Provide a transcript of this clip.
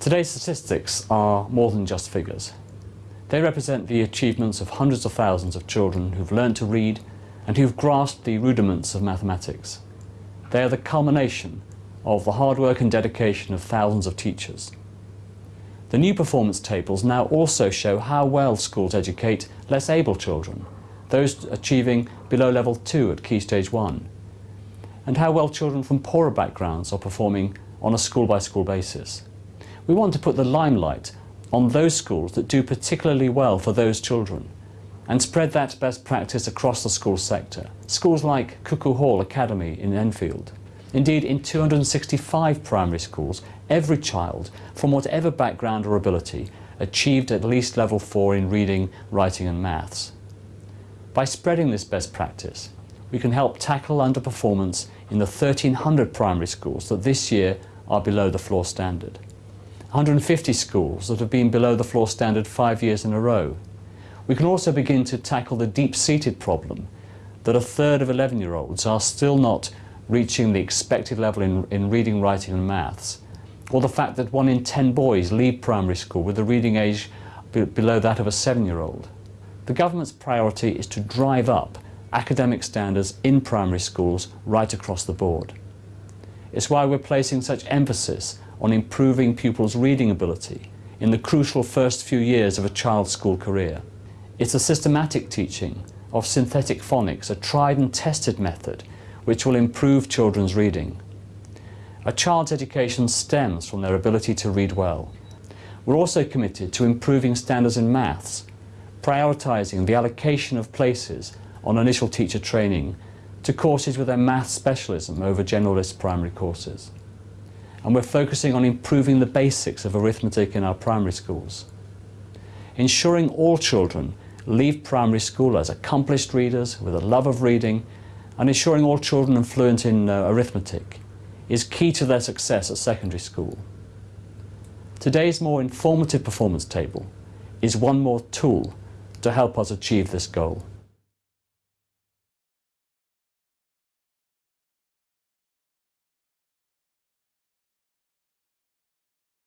Today's statistics are more than just figures. They represent the achievements of hundreds of thousands of children who've learned to read and who've grasped the rudiments of mathematics. They are the culmination of the hard work and dedication of thousands of teachers. The new performance tables now also show how well schools educate less able children, those achieving below level 2 at Key Stage 1, and how well children from poorer backgrounds are performing on a school-by-school -school basis. We want to put the limelight on those schools that do particularly well for those children and spread that best practice across the school sector. Schools like Cuckoo Hall Academy in Enfield. Indeed, in 265 primary schools, every child, from whatever background or ability, achieved at least level 4 in reading, writing and maths. By spreading this best practice, we can help tackle underperformance in the 1,300 primary schools that this year are below the floor standard. 150 schools that have been below the floor standard five years in a row, we can also begin to tackle the deep-seated problem that a third of 11-year-olds are still not reaching the expected level in, in reading, writing and maths, or the fact that one in 10 boys leave primary school with a reading age be below that of a seven-year-old. The government's priority is to drive up academic standards in primary schools right across the board. It's why we're placing such emphasis on improving pupils' reading ability in the crucial first few years of a child's school career. It's a systematic teaching of synthetic phonics, a tried and tested method which will improve children's reading. A child's education stems from their ability to read well. We're also committed to improving standards in maths, prioritising the allocation of places on initial teacher training to courses with a maths specialism over generalist primary courses. And we're focusing on improving the basics of arithmetic in our primary schools. Ensuring all children leave primary school as accomplished readers with a love of reading and ensuring all children are fluent in uh, arithmetic is key to their success at secondary school. Today's more informative performance table is one more tool to help us achieve this goal.